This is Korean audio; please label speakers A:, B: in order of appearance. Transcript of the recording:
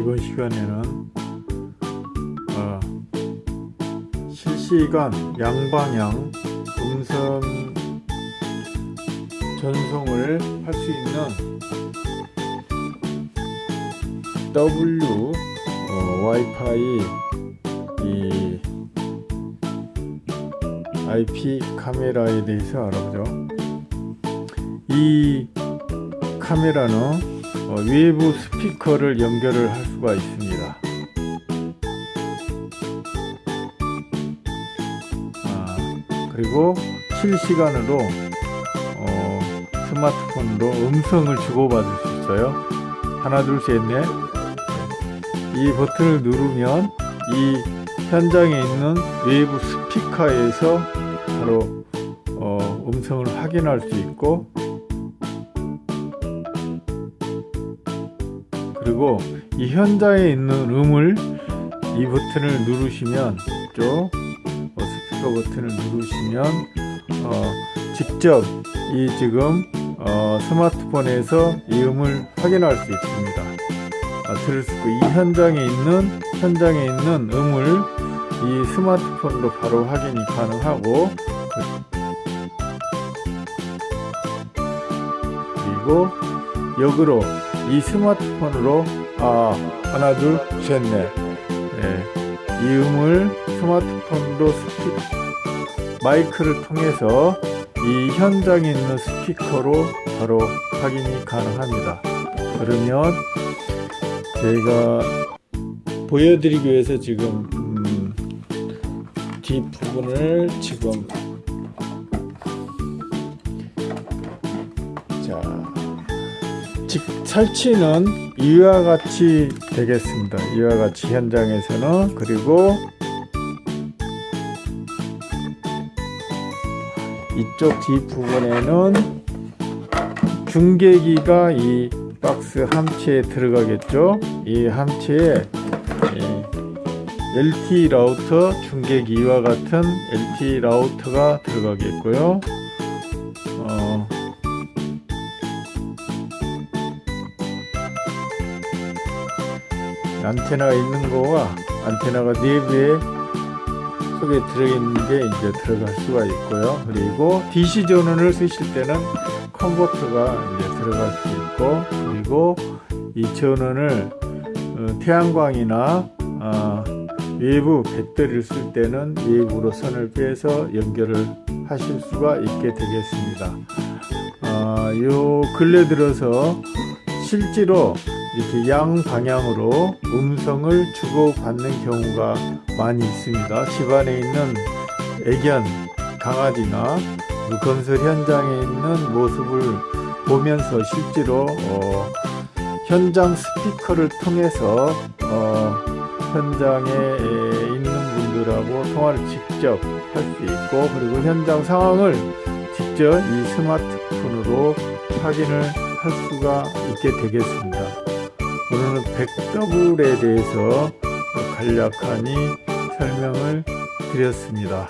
A: 이번 시간에는 어, 실시간 양방향 음성 전송을 할 수 있는 W 어, 와이파이 이 IP 카메라에 대해서 알아보죠. 이 카메라는 어, 외부 스피커를 연결을 할 수가 있습니다. 아, 그리고 실시간으로 어, 스마트폰으로 음성을 주고받을 수 있어요. 하나 둘 셋 넷 이 버튼을 누르면 이 현장에 있는 외부 스피커에서 바로 어, 음성을 확인할 수 있고 그리고 이 현장에 있는 음을 이 버튼을 누르시면 쪽 어, 스피커 버튼을 누르시면 어, 직접 이 지금 어, 스마트폰에서 이 음을 확인할 수 있습니다. 아, 들을 수 있고 이 현장에 있는 현장에 있는 음을 이 스마트폰으로 바로 확인이 가능하고 그리고 역으로 이 스마트폰으로 아 하나 둘셋넷. 네, 이 음을 스마트폰으로 스피 마이크를 통해서 이 현장에 있는 스피커로 바로 확인이 가능합니다. 그러면 제가 보여드리기 위해서 지금 음, 뒷부분을 지금 자 직, 설치는 이와 같이 되겠습니다. 이와 같이 현장에서는 그리고 이쪽 뒷부분에는 중계기가 이 박스 함체에 들어가겠죠? 이 함체에 LT 라우터 중계기와 같은 LT 라우터가 들어가겠고요 안테나가 있는 거와 안테나가 내부에 속에 들어있는 게 이제 들어갈 수가 있고요. 그리고 DC 전원을 쓰실 때는 컨버터가 이제 들어갈 수 있고 그리고 이 전원을 어, 태양광이나 어, 외부 배터리를 쓸 때는 외부로 선을 빼서 연결을 하실 수가 있게 되겠습니다. 어, 요 근래 들어서 실제로 이렇게 양 방향으로 음성을 주고받는 경우가 많이 있습니다. 집안에 있는 애견 강아지나 건설 현장에 있는 모습을 보면서 실제로 어, 현장 스피커를 통해서 어, 현장에 있는 분들하고 통화를 직접 할 수 있고 그리고 현장 상황을 직접 이 스마트폰으로 확인을 할 수가 있게 되겠습니다. 오늘은 백더블에 대해서 간략하니 설명을 드렸습니다.